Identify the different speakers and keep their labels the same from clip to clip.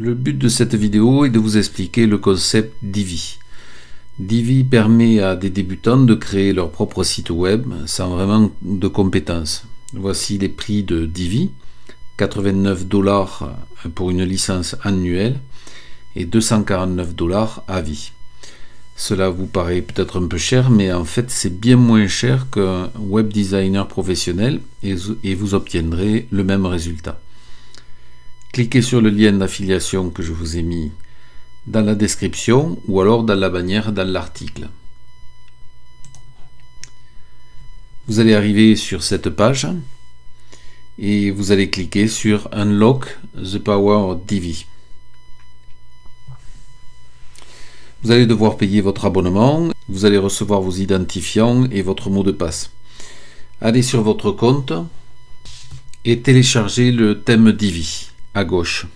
Speaker 1: Le but de cette vidéo est de vous expliquer le concept Divi. Divi permet à des débutants de créer leur propre site web sans vraiment de compétences. Voici les prix de Divi. 89 dollars pour une licence annuelle et 249 dollars à vie. Cela vous paraît peut-être un peu cher, mais en fait c'est bien moins cher qu'un web designer professionnel et vous obtiendrez le même résultat cliquez sur le lien d'affiliation que je vous ai mis dans la description ou alors dans la bannière dans l'article. Vous allez arriver sur cette page et vous allez cliquer sur Unlock the Power Divi. Vous allez devoir payer votre abonnement, vous allez recevoir vos identifiants et votre mot de passe. Allez sur votre compte et téléchargez le thème Divi à gauche.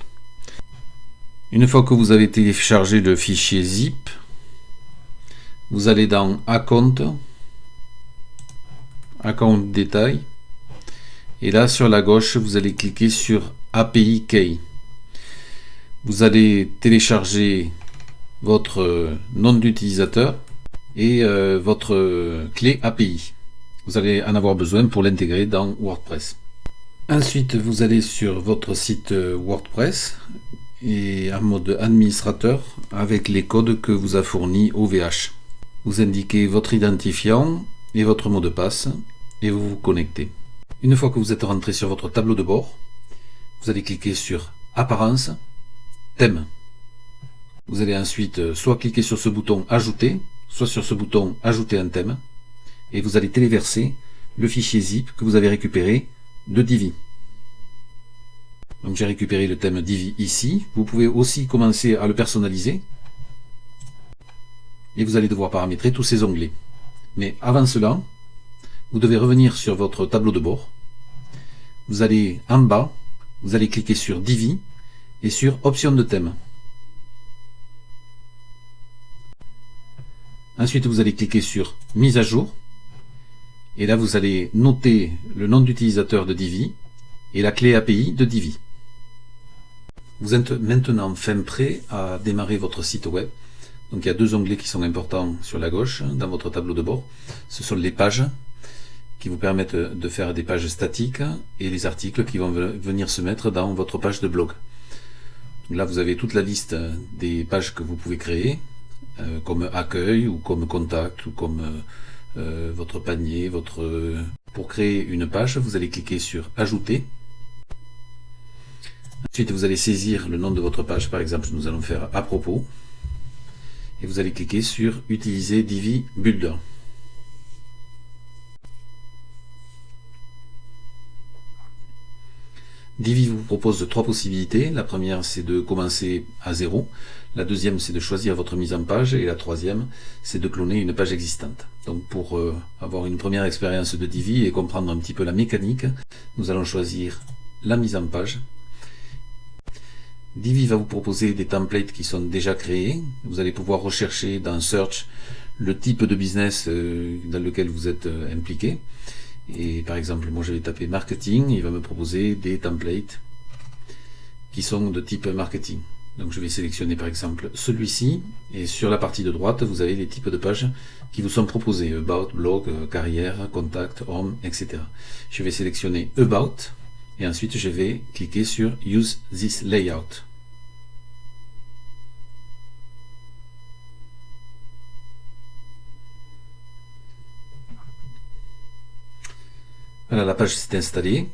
Speaker 1: Une fois que vous avez téléchargé le fichier zip, vous allez dans Account, Account détail, et là sur la gauche, vous allez cliquer sur API Key. Vous allez télécharger votre nom d'utilisateur et euh, votre clé API. Vous allez en avoir besoin pour l'intégrer dans WordPress. Ensuite, vous allez sur votre site euh, WordPress et en mode administrateur avec les codes que vous a fournis OVH. Vous indiquez votre identifiant et votre mot de passe et vous vous connectez. Une fois que vous êtes rentré sur votre tableau de bord, vous allez cliquer sur Apparence, Thème. Vous allez ensuite euh, soit cliquer sur ce bouton Ajouter, soit sur ce bouton Ajouter un thème et vous allez téléverser le fichier zip que vous avez récupéré de Divi. Donc j'ai récupéré le thème Divi ici. Vous pouvez aussi commencer à le personnaliser. Et vous allez devoir paramétrer tous ces onglets. Mais avant cela, vous devez revenir sur votre tableau de bord. Vous allez en bas, vous allez cliquer sur Divi et sur Options de thème. Ensuite, vous allez cliquer sur Mise à jour. Et là, vous allez noter le nom d'utilisateur de Divi et la clé API de Divi. Vous êtes maintenant fin prêt à démarrer votre site web. Donc il y a deux onglets qui sont importants sur la gauche dans votre tableau de bord. Ce sont les pages qui vous permettent de faire des pages statiques et les articles qui vont venir se mettre dans votre page de blog. là vous avez toute la liste des pages que vous pouvez créer, euh, comme accueil ou comme contact ou comme euh, euh, votre panier, votre... Pour créer une page, vous allez cliquer sur Ajouter. Ensuite, vous allez saisir le nom de votre page. Par exemple, nous allons faire à propos. Et vous allez cliquer sur Utiliser Divi Builder. Divi vous propose trois possibilités. La première, c'est de commencer à zéro. La deuxième, c'est de choisir votre mise en page. Et la troisième, c'est de cloner une page existante. Donc pour euh, avoir une première expérience de Divi et comprendre un petit peu la mécanique, nous allons choisir la mise en page. Divi va vous proposer des templates qui sont déjà créés. Vous allez pouvoir rechercher dans Search le type de business euh, dans lequel vous êtes euh, impliqué. Et par exemple, moi je vais taper marketing, il va me proposer des templates qui sont de type marketing. Donc je vais sélectionner par exemple celui-ci, et sur la partie de droite, vous avez les types de pages qui vous sont proposés, About, Blog, Carrière, Contact, Home, etc. Je vais sélectionner About, et ensuite je vais cliquer sur Use this layout. La page s'est installée.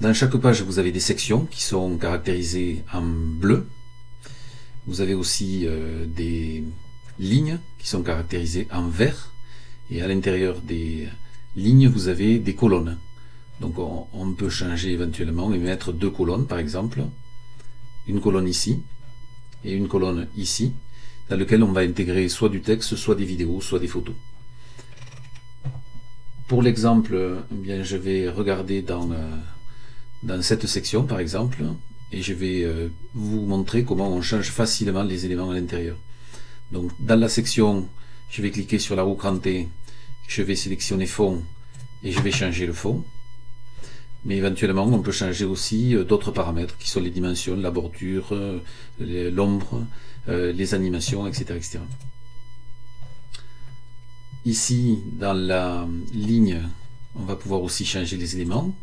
Speaker 1: Dans chaque page, vous avez des sections qui sont caractérisées en bleu. Vous avez aussi euh, des lignes qui sont caractérisées en vert. Et à l'intérieur des lignes, vous avez des colonnes. Donc on, peut changer éventuellement et mettre deux colonnes, par exemple. Une colonne ici et une colonne ici, dans lequel on va intégrer soit du texte, soit des vidéos, soit des photos. Pour l'exemple, eh bien, je vais regarder dans, euh, dans cette section, par exemple, et je vais euh, vous montrer comment on change facilement les éléments à l'intérieur. Donc, dans la section, je vais cliquer sur la roue crantée, je vais sélectionner fond, et je vais changer le fond. mais éventuellement on peut changer aussi euh, d'autres paramètres qui sont les dimensions, la bordure, euh, l'ombre, les animations, etc., etc. Ici, dans la ligne, on va pouvoir aussi changer les éléments.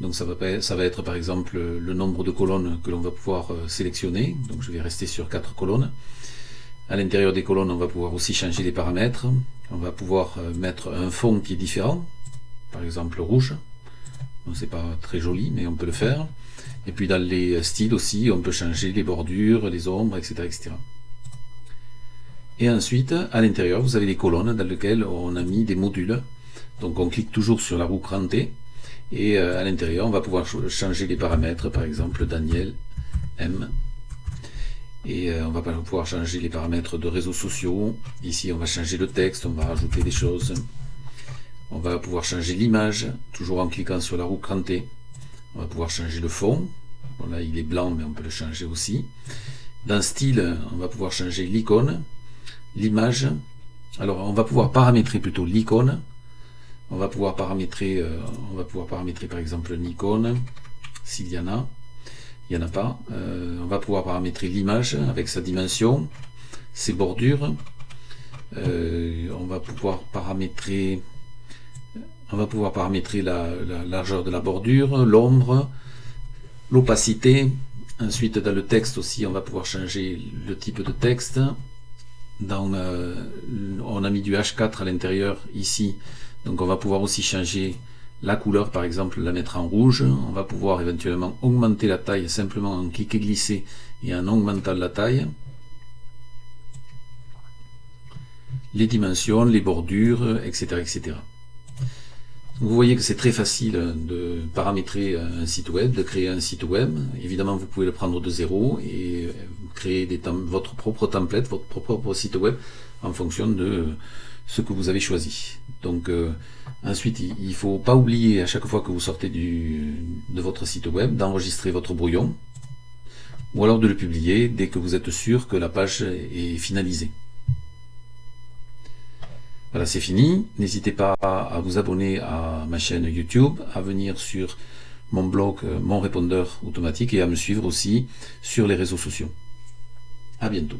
Speaker 1: Donc ça va, être par exemple le nombre de colonnes que l'on va pouvoir sélectionner. Donc je vais rester sur quatre colonnes. À l'intérieur des colonnes, on va pouvoir aussi changer les paramètres. On va pouvoir mettre un fond qui est différent, par exemple rouge c'est pas très joli, mais on peut le faire. Et puis dans les styles aussi, on peut changer les bordures, les ombres, etc. etc. Et ensuite, à l'intérieur, vous avez des colonnes dans lesquelles on a mis des modules. Donc on clique toujours sur la roue crantée. Et euh, à l'intérieur, on va pouvoir changer les paramètres, par exemple Daniel M. Et euh, on va pouvoir changer les paramètres de réseaux sociaux. Ici, on va changer le texte, on va rajouter des choses. On va pouvoir changer l'image, toujours en cliquant sur la roue crantée. On va pouvoir changer le fond. Bon, là, il est blanc, mais on peut le changer aussi. Dans style, on va pouvoir changer l'icône, l'image. Alors, on va pouvoir paramétrer plutôt l'icône. On va pouvoir paramétrer, euh, on va pouvoir paramétrer par exemple une icône, s'il y en a. Il n'y en a pas. Euh, on va pouvoir paramétrer l'image avec sa dimension, ses bordures. Euh, on va pouvoir paramétrer on va pouvoir paramétrer la, largeur de la bordure, l'ombre, l'opacité. Ensuite, dans le texte aussi, on va pouvoir changer le type de texte. Euh, on a mis du H4 à l'intérieur ici, donc on va pouvoir aussi changer la couleur, par exemple, la mettre en rouge. On va pouvoir éventuellement augmenter la taille simplement en cliquant glisser et en augmentant la taille. Les dimensions, les bordures, etc. etc. Vous voyez que c'est très facile de paramétrer un site web, de créer un site web. Évidemment, vous pouvez le prendre de zéro et créer votre propre template, votre propre site web en fonction de ce que vous avez choisi. Donc euh, ensuite, il ne faut pas oublier à chaque fois que vous sortez du, de votre site web d'enregistrer votre brouillon ou alors de le publier dès que vous êtes sûr que la page est finalisée. Voilà, c'est fini. N'hésitez pas à vous abonner à ma chaîne YouTube, à venir sur mon blog, euh, mon répondeur automatique et à me suivre aussi sur les réseaux sociaux. À bientôt.